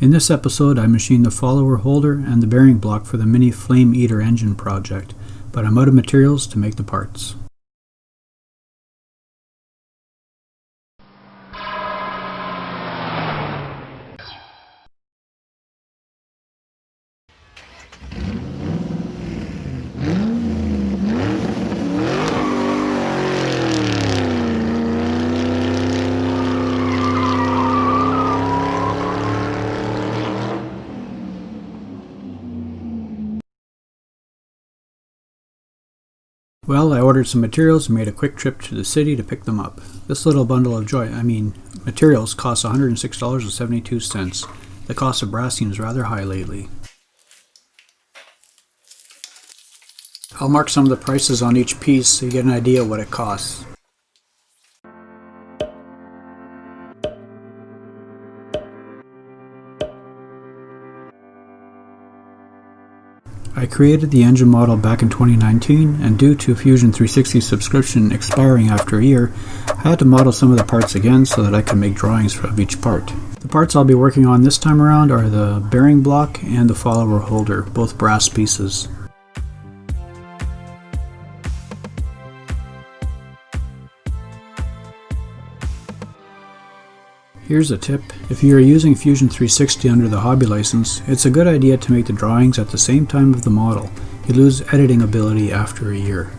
In this episode I machined the follower holder and the bearing block for the Mini Flame Eater engine project, but I'm out of materials to make the parts. Well, I ordered some materials and made a quick trip to the city to pick them up. This little bundle of joy, I mean, materials costs $106.72. The cost of brass seems rather high lately. I'll mark some of the prices on each piece so you get an idea what it costs. Created the engine model back in 2019 and due to Fusion 360 subscription expiring after a year, I had to model some of the parts again so that I could make drawings of each part. The parts I'll be working on this time around are the bearing block and the follower holder, both brass pieces. Here's a tip. If you are using Fusion 360 under the hobby license, it's a good idea to make the drawings at the same time of the model. You lose editing ability after a year.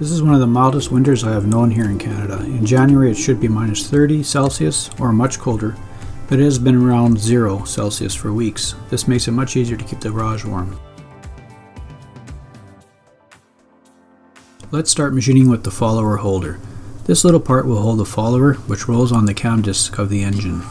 This is one of the mildest winters I have known here in Canada. In January it should be minus 30 Celsius or much colder, but it has been around 0 Celsius for weeks. This makes it much easier to keep the garage warm. Let's start machining with the follower holder. This little part will hold the follower, which rolls on the cam disc of the engine.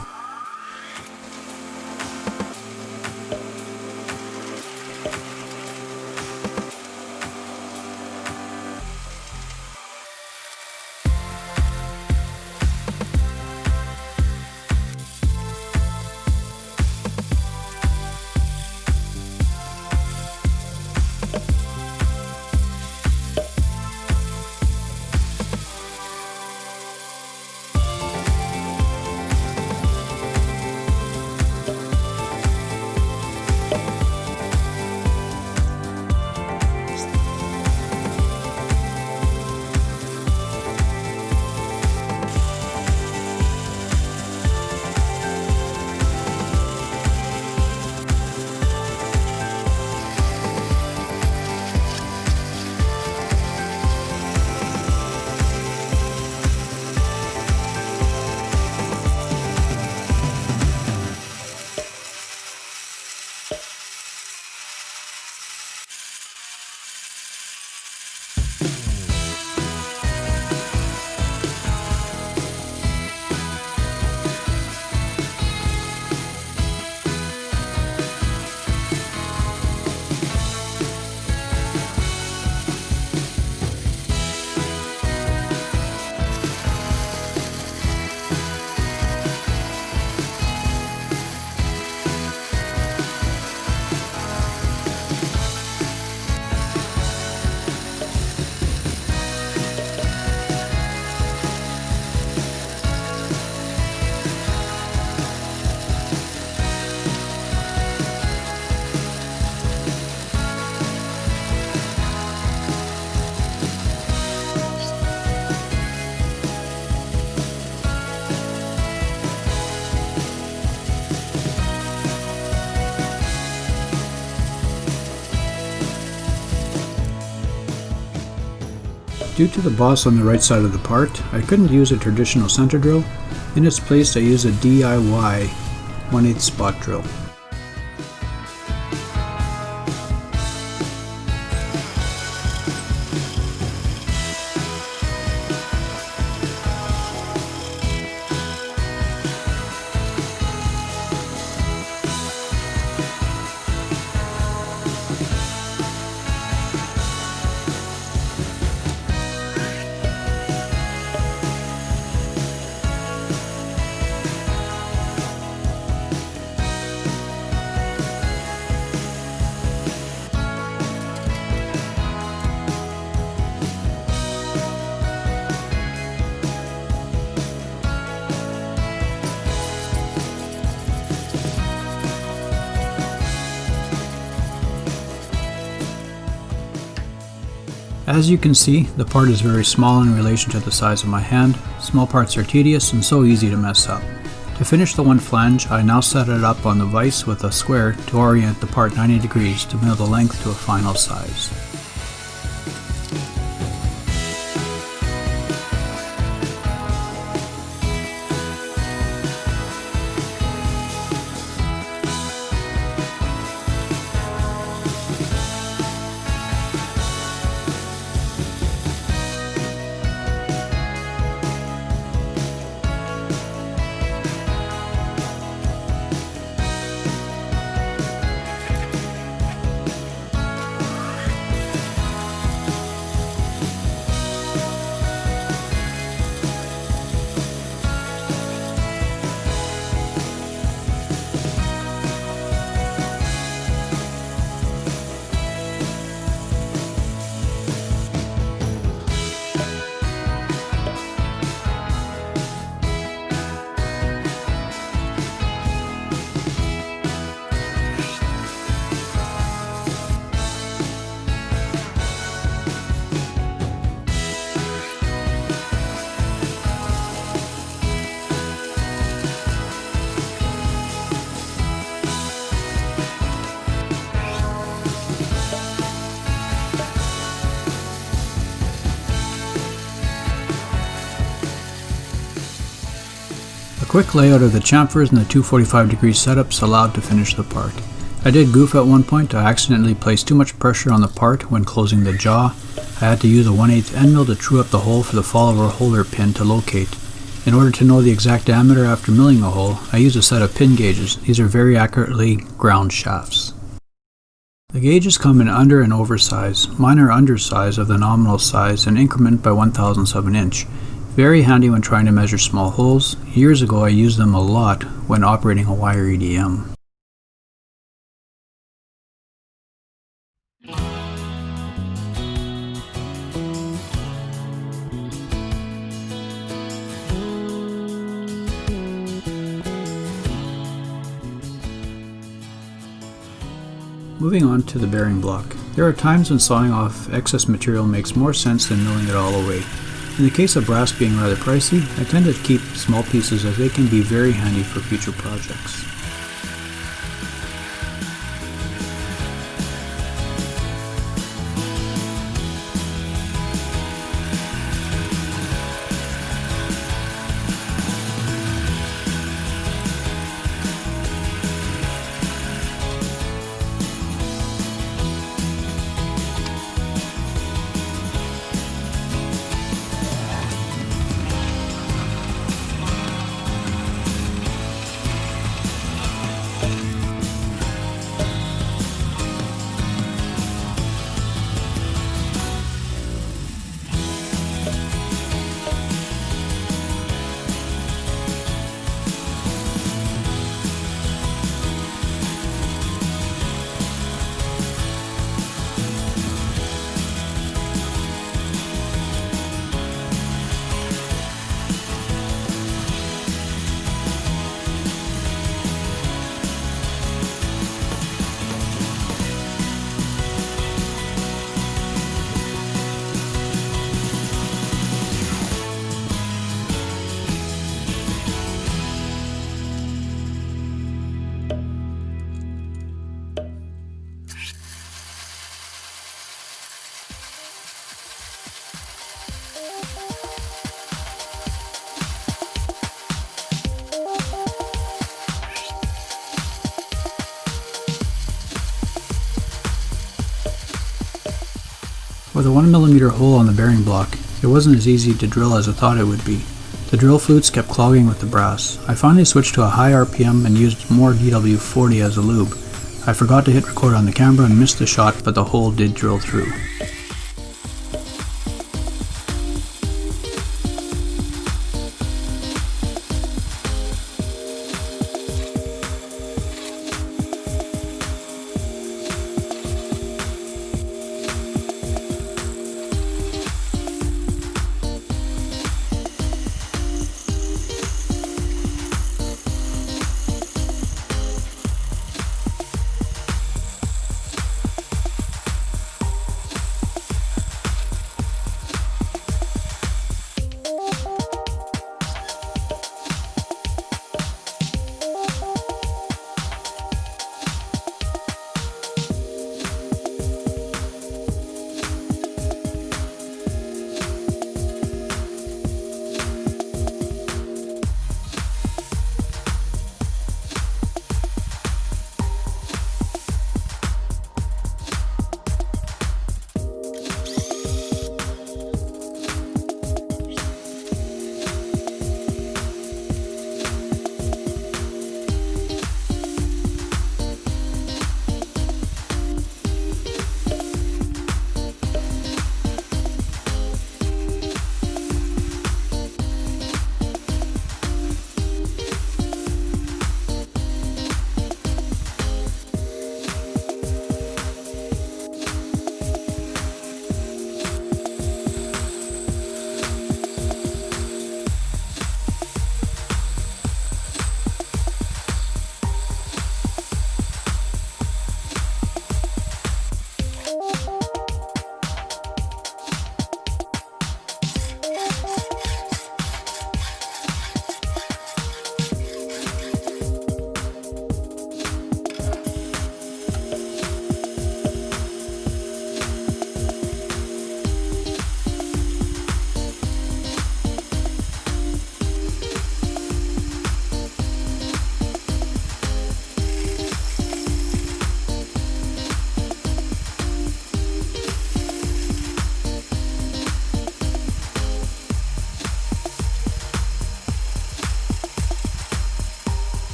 Due to the boss on the right side of the part, I couldn't use a traditional center drill. In its place I used a DIY 1 8 spot drill. As you can see, the part is very small in relation to the size of my hand. Small parts are tedious and so easy to mess up. To finish the one flange, I now set it up on the vise with a square to orient the part 90 degrees to mill the length to a final size. Quick layout of the chamfers and the 245 degree setups allowed to finish the part. I did goof at one point, I accidentally placed too much pressure on the part when closing the jaw. I had to use a 1 8 end mill to true up the hole for the follower holder pin to locate. In order to know the exact diameter after milling the hole, I used a set of pin gauges. These are very accurately ground shafts. The gauges come in under and over size. Mine are undersize of the nominal size and increment by 1 thousandths of an inch. Very handy when trying to measure small holes. Years ago I used them a lot when operating a wire EDM. Moving on to the bearing block. There are times when sawing off excess material makes more sense than milling it all away. In the case of brass being rather pricey, I tend to keep small pieces as they can be very handy for future projects. With a 1mm hole on the bearing block, it wasn't as easy to drill as I thought it would be. The drill flutes kept clogging with the brass. I finally switched to a high RPM and used more DW40 as a lube. I forgot to hit record on the camera and missed the shot, but the hole did drill through.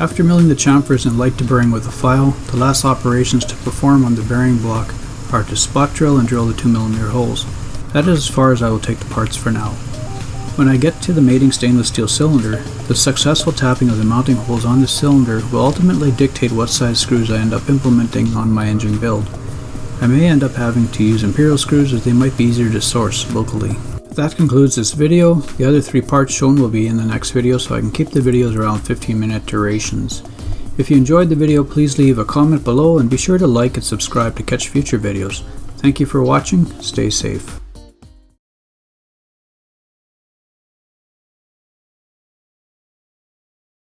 After milling the chamfers and light deburring with a file, the last operations to perform on the bearing block are to spot drill and drill the 2mm holes. That is as far as I will take the parts for now. When I get to the mating stainless steel cylinder, the successful tapping of the mounting holes on the cylinder will ultimately dictate what size screws I end up implementing on my engine build. I may end up having to use imperial screws as they might be easier to source locally. That concludes this video. The other three parts shown will be in the next video so I can keep the videos around 15 minute durations. If you enjoyed the video please leave a comment below and be sure to like and subscribe to catch future videos. Thank you for watching, stay safe.